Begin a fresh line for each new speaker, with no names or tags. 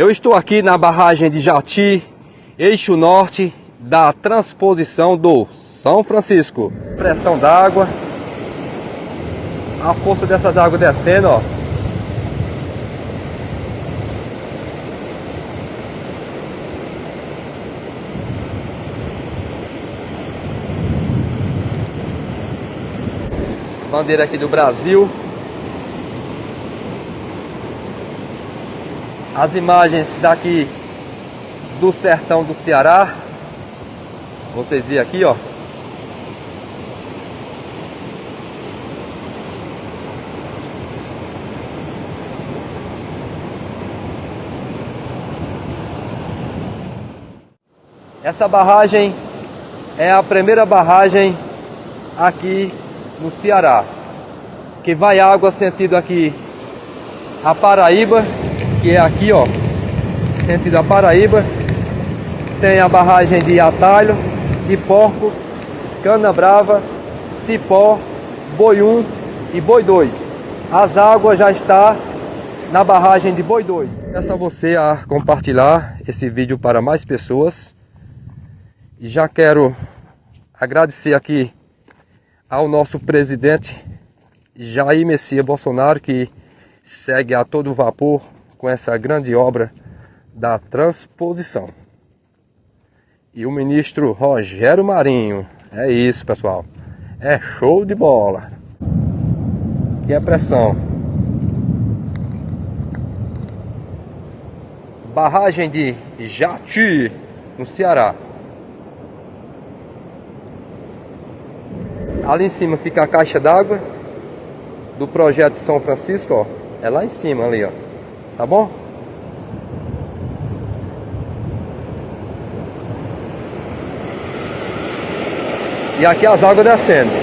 Eu estou aqui na barragem de Jati, eixo norte da transposição do São Francisco. Pressão d'água, a força dessas águas descendo, ó. Bandeira aqui do Brasil. As imagens daqui do sertão do Ceará. Vocês viram aqui, ó. Essa barragem é a primeira barragem aqui no Ceará. Que vai água sentido aqui a Paraíba, que é aqui, ó, sentido a Paraíba. Tem a barragem de Atalho, de Porcos, Cana Brava, Cipó, Boi 1 e Boi 2. As águas já está na barragem de Boi 2. Peço a você a compartilhar esse vídeo para mais pessoas. Já quero agradecer aqui ao nosso presidente Jair Messias Bolsonaro, que segue a todo vapor com essa grande obra da transposição. E o ministro Rogério Marinho. É isso, pessoal. É show de bola. E a pressão. Barragem de Jati, no Ceará. Ali em cima fica a caixa d'água do projeto São Francisco, ó. É lá em cima ali, ó. Tá bom? E aqui as águas descendo.